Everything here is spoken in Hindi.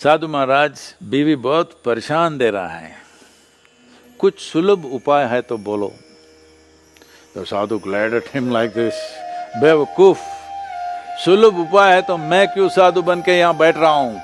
साधु महाराज, बीवी बहुत परेशान दे रहा है। कुछ सुलभ उपाय है तो बोलो। तो साधु glad at him like this बेवकूफ़, सुलभ उपाय है तो मैं क्यों साधु बन के यहाँ बैठ रहा हूँ?